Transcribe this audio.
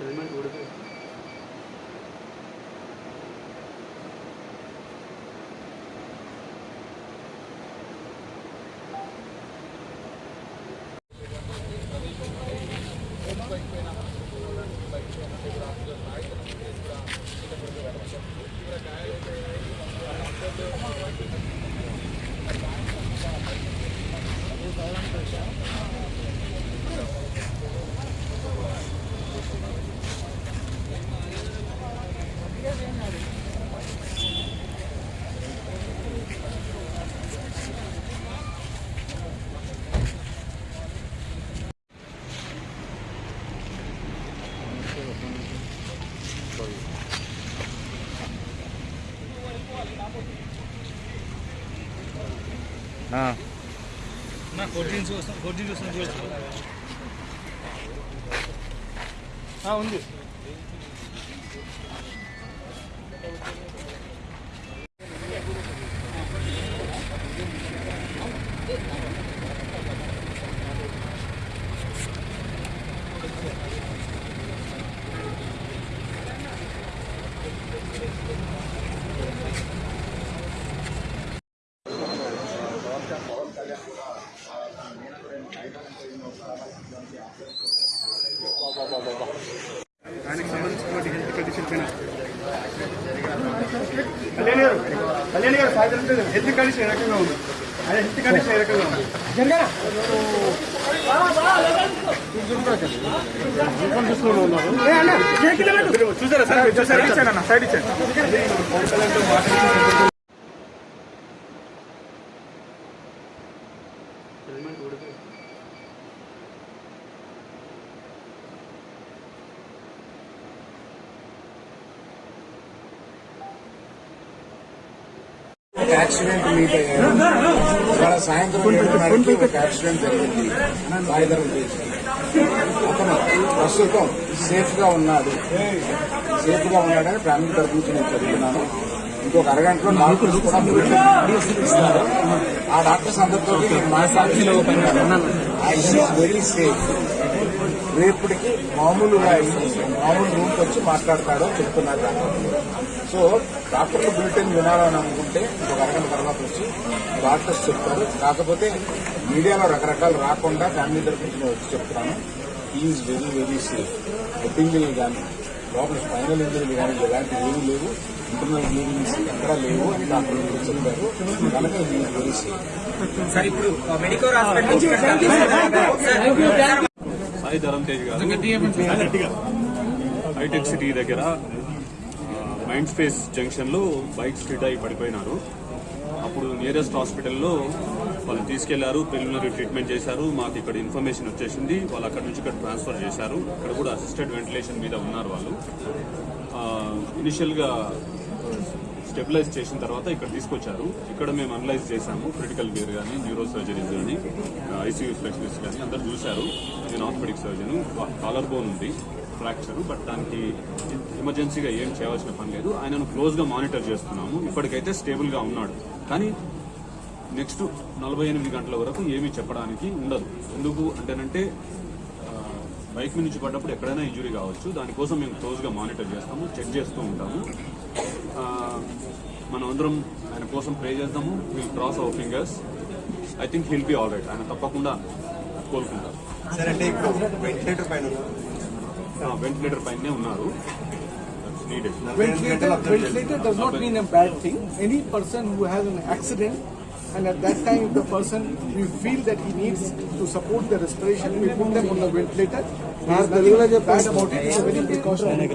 Además, ఉంది. ఆయనకు సంబంధించినటువంటి హెల్త్ కండిషన్ పైన కళ్యాణ్ గారు కళ్యాణ్ గారు సాయంత్రం హెల్త్ కండిషన్ ఏ రకంగా ఉంది ఆయన హెల్త్ కండిషన్ ఏ రకంగా ఉంది చూసారా సార్ చూసారా సైడ్ ఇచ్చాను ఒక యాక్సిడెంట్ మీట్ అయ్యారు ఇవాళ సాయంత్రం ఏడున్నరకి ఒక యాక్సిడెంట్ జరిగింది. సాయిధరం బీచ్. అతను ప్రస్తుతం సేఫ్గా ఉన్నాడు. సేఫ్గా ఉన్నాడని ఫ్యామిలీ తరఫు నుంచి నేను చదువుతున్నాను ఇంకొక అరగంటలో డాక్టర్స్ కూడా ఇస్తారు ఆ డాక్టర్స్ అందరితో ఐ మాట్లాడుతున్నాను. వెరీ సేఫ్ రేపటికి మామూలుగా మామూలు రూమ్కి వచ్చి మాట్లాడతాడో చెప్తున్నారు డాక్టర్ సో డాక్టర్లు బులెటిన్ వినాలని అనుకుంటే ఒక అరగంట తర్వాత వచ్చి డాక్టర్స్ చెప్తారు. కాకపోతే మీడియాలో రకరకాలు రాకుండా ఫ్యామిలీ తరఫు నుంచి నేను వచ్చి చెప్తున్నాను. ఈజ్ వెరీ వెరీ సేఫ్ హెడ్డింగ్లు కానీ లోపల స్పైనల్ ఇంజరీలు కానీ ఇలాంటివి ఏమీ లేవు. ఇంటర్నల్ బ్లీడింగ్స్ ఎక్కడా లేవు. అని డాక్టర్లు కూడా చెప్పారు. కనుక ఈజ్ వెరీ సేఫ్ సార్ ఇప్పుడు మెడికల్ హాస్పిటల్ సాయి ధరం తేజ్ గారు హైటెక్ సిటీ దగ్గర మైండ్ స్పేస్ జంక్షన్లో బైక్ స్ట్రీట్ అయి పడిపోయినారు. అప్పుడు నియరెస్ట్ హాస్పిటల్లో వాళ్ళు తీసుకెళ్ళారు ప్రిలిమినరీ ట్రీట్మెంట్ చేశారు. మాకు ఇక్కడ ఇన్ఫర్మేషన్ వచ్చేసింది. వాళ్ళు అక్కడ నుంచి ఇక్కడ ట్రాన్స్ఫర్ చేశారు. ఇక్కడ కూడా అసిస్టెడ్ వెంటిలేషన్ మీద ఉన్నారు వాళ్ళు. ఇనిషియల్గా స్టెబిలైజ్ చేసిన తర్వాత ఇక్కడ తీసుకొచ్చారు. ఇక్కడ మేము అనలైజ్ చేశాము క్రిటికల్ కేర్ కానీ న్యూరో సర్జరీస్ కానీ ఐసీయూ స్పెషలిస్ట్ కానీ అందరు చూశారు. నేను ఆర్థోపెడిక్ సర్జన్. కాలర్ బోన్ ఉంది ఫ్రాక్చర్ బట్ దానికి ఎమర్జెన్సీగా ఏం చేయాల్సిన పని లేదు. ఆయనను క్లోజ్గా మానిటర్ చేస్తున్నాము. ఇప్పటికైతే స్టేబుల్గా ఉన్నాడు. కానీ నెక్స్ట్ నలభై ఎనిమిది గంటల వరకు ఏమీ చెప్పడానికి ఉండదు. ఎందుకు అంటేనంటే బైక్ మీద నుంచి పడ్డప్పుడు ఎక్కడైనా ఇంజురీ కావచ్చు. దానికోసం మేము క్లోజ్గా మానిటర్ చేస్తాము చెక్ చేస్తూ ఉంటాము. ఆ, మనం అందరం ఆయన కోసం ప్రే చేద్దాము. Will cross our fingers I think he'll be all right ఆయన తప్పకుండా కోలుకుంటారు. సార్ అంటే ఇప్పుడు వెంటిలేటర్ పైన వెంటిలేటర్ పైనే ఉన్నారు. Ventilator, ventilator does not mean a bad thing. Any person who has an accident and at that time if the person we feel that he needs to support the respiration, we put them on the ventilator. There is nothing bad about it. It's a very precautionary.